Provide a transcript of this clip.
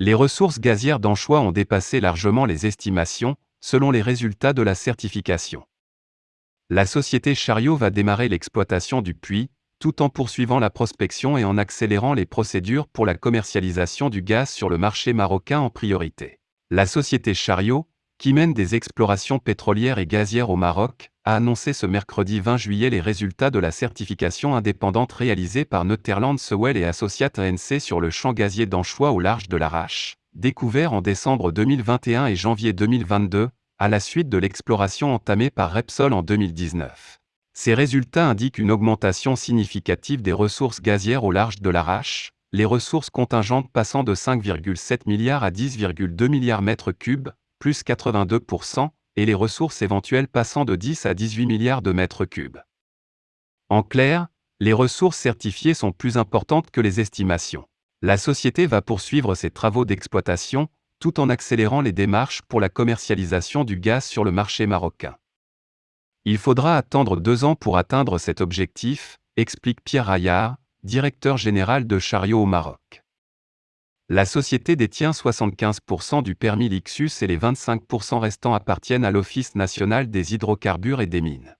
Les ressources gazières d'Anchois ont dépassé largement les estimations, selon les résultats de la certification. La société Chariot va démarrer l'exploitation du puits, tout en poursuivant la prospection et en accélérant les procédures pour la commercialisation du gaz sur le marché marocain en priorité. La société Chariot, qui mène des explorations pétrolières et gazières au Maroc, a annoncé ce mercredi 20 juillet les résultats de la certification indépendante réalisée par Netherlands Sewell et Associates ANC sur le champ gazier d'Anchois au large de l'Arrache, découvert en décembre 2021 et janvier 2022, à la suite de l'exploration entamée par Repsol en 2019. Ces résultats indiquent une augmentation significative des ressources gazières au large de l'Arrache, les ressources contingentes passant de 5,7 milliards à 10,2 milliards mètres cubes, plus 82%, et les ressources éventuelles passant de 10 à 18 milliards de mètres cubes. En clair, les ressources certifiées sont plus importantes que les estimations. La société va poursuivre ses travaux d'exploitation, tout en accélérant les démarches pour la commercialisation du gaz sur le marché marocain. Il faudra attendre deux ans pour atteindre cet objectif, explique Pierre Raillard, directeur général de Chariot au Maroc. La société détient 75% du permis Lixus et les 25% restants appartiennent à l'Office national des hydrocarbures et des mines.